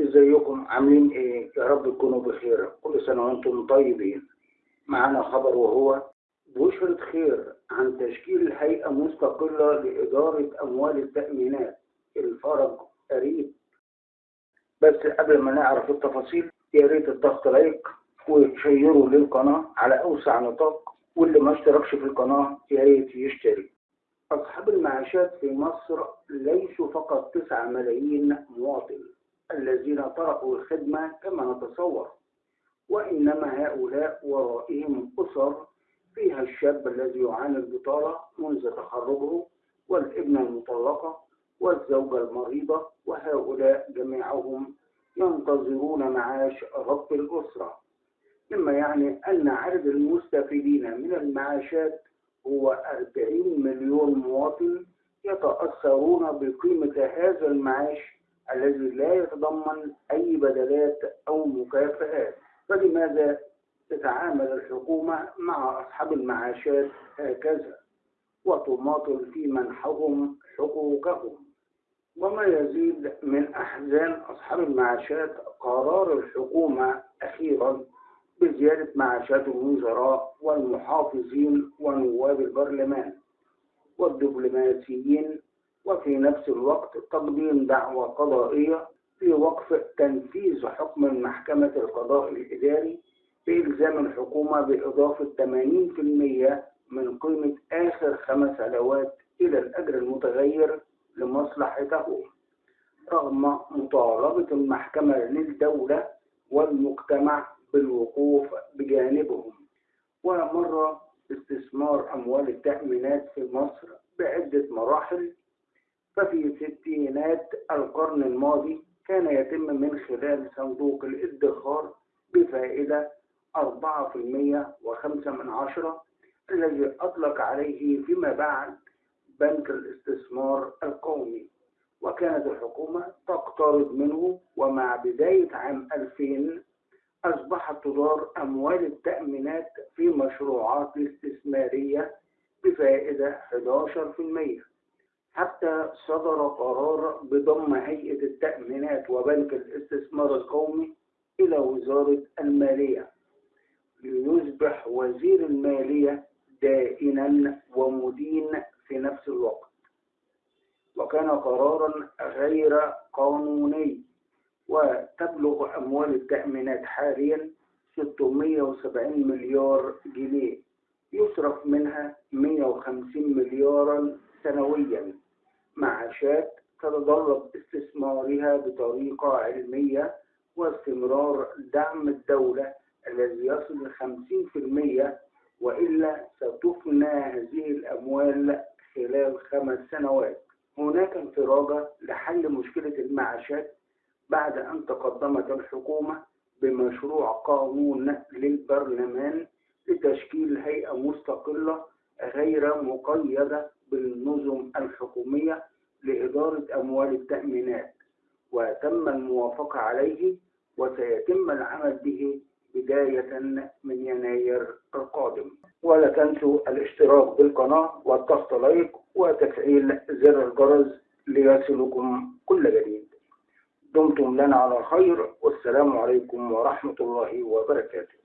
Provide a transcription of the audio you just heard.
إزيكم؟ عاملين إيه؟ يا رب تكونوا بخير. كل سنة وأنتم طيبين. معنا خبر وهو بشرة خير عن تشكيل هيئة مستقلة لإدارة أموال التأمينات. الفرج قريب. بس قبل ما نعرف التفاصيل يا ريت الضغط لايك وشيروا للقناة على أوسع نطاق. واللي ما اشتركش في القناة يا ريت يشترك أصحاب المعاشات في مصر ليسوا فقط 9 ملايين مواطن. الذين طرقوا الخدمة كما نتصور وإنما هؤلاء ورائهم أسر فيها الشاب الذي يعاني البطالة منذ تخرجه والابنة المطلقة والزوجة المريضة وهؤلاء جميعهم ينتظرون معاش رب الأسرة. مما يعني أن عدد المستفيدين من المعاشات هو 40 مليون مواطن يتأثرون بقيمة هذا المعاش الذي لا يتضمن أي بدلات أو مكافآت. فلماذا تتعامل الحكومة مع أصحاب المعاشات هكذا؟ وتماطل في منحهم حقوقهم. وما يزيد من أحزان أصحاب المعاشات قرار الحكومة أخيرا بزيادة معاشات الوزراء والمحافظين ونواب البرلمان والدبلوماسيين نفس الوقت تقديم دعوى قضائية في وقف تنفيذ حكم المحكمة القضاء الإداري بإلزام الحكومة بإضافة 80% من قيمة آخر خمس علاوات إلى الأجر المتغير لمصلحته رغم مطالبة المحكمة للدولة والمجتمع بالوقوف بجانبهم. ومر استثمار أموال التأمينات في مصر بعدة مراحل ففي ستينات القرن الماضي كان يتم من خلال صندوق الادخار بفائدة 4% وخمسة من عشرة الذي أطلق عليه فيما بعد بنك الاستثمار القومي. وكانت الحكومة تقترض منه ومع بداية عام 2000 أصبحت تدار أموال التأمينات في مشروعات استثمارية بفائدة 11% حتى صدر قرار بضم هيئة التأمينات وبنك الاستثمار القومي إلى وزارة المالية ليصبح وزير المالية دائنا ومدين في نفس الوقت. وكان قرارا غير قانوني وتبلغ أموال التأمينات حاليا 670 مليار جنيه يصرف منها 150 مليارا سنويا. معاشات تتطلب استثمارها بطريقة علمية واستمرار دعم الدولة الذي يصل ل 50% وإلا ستفنى هذه الأموال خلال خمس سنوات. هناك انفراجة لحل مشكلة المعاشات بعد أن تقدمت الحكومة بمشروع قانون للبرلمان لتشكيل هيئة مستقلة غير مقيدة بالنظم الحكومية لإدارة أموال التأمينات وتم الموافقة عليه وسيتم العمل به بداية من يناير القادم. ولا تنسوا الاشتراك بالقناة والضغط لايك وتفعيل زر الجرس ليصلكم كل جديد. دمتم لنا على خير والسلام عليكم ورحمة الله وبركاته.